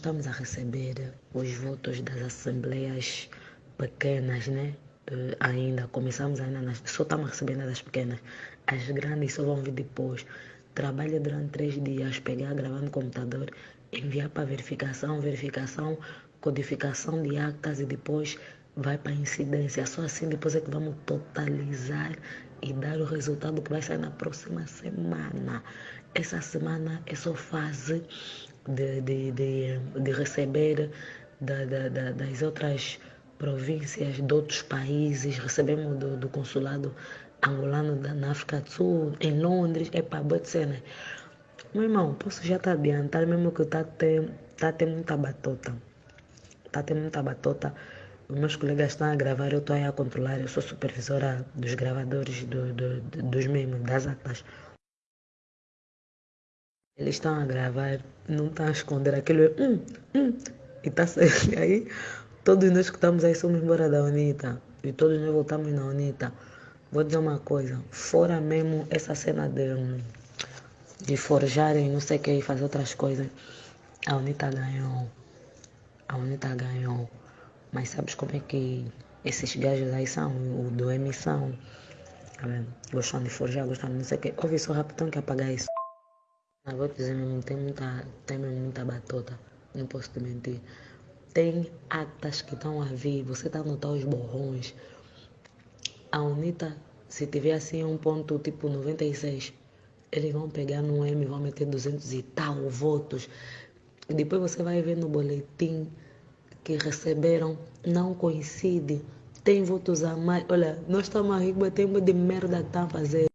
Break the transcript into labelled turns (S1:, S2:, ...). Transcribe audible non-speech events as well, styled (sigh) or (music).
S1: Estamos a receber os votos das assembleias pequenas, né? Ainda, começamos ainda, nas, só estamos recebendo das pequenas. As grandes só vão vir depois. Trabalha durante três dias, pegar, gravar no computador, enviar para verificação, verificação, codificação de actas e depois vai para incidência. Só assim depois é que vamos totalizar e dar o resultado que vai sair na próxima semana. Essa semana é só fase de, de, de, de receber da, da, da, das outras províncias, de outros países. Recebemos do, do consulado angolano da, na África do Sul, em Londres. É para boa né? Meu irmão, posso já tá adiantar mesmo que está tendo tá ter muita batota. Está tendo muita batota. Os meus colegas estão a gravar, eu estou aí a controlar. Eu sou supervisora dos gravadores, do, do, dos mesmos, das atas. Eles estão a gravar, não estão a esconder aquilo. Hum, hum, e saindo (laughs) aí. Todos nós que estamos aí somos embora da UNITA. E todos nós voltamos na UNITA. Vou dizer uma coisa. Fora mesmo essa cena de, de forjarem, não sei o que, e fazer outras coisas. A UNITA ganhou. A UNITA ganhou. Mas sabes como é que esses gajos aí são? O do emissão. Tá gostam de forjar, gostam de não sei o que. Ouve só rapidão que apagar isso. Ah, vou dizer tem muita, tem muita batota, não posso te mentir. Tem atas que estão a vir, você está a notar os borrões. A UNITA, se tiver assim um ponto tipo 96, eles vão pegar no M, vão meter 200 e tal votos. Depois você vai ver no boletim que receberam, não coincide. Tem votos a mais. Olha, nós estamos a rir, tem de merda que estão a fazer.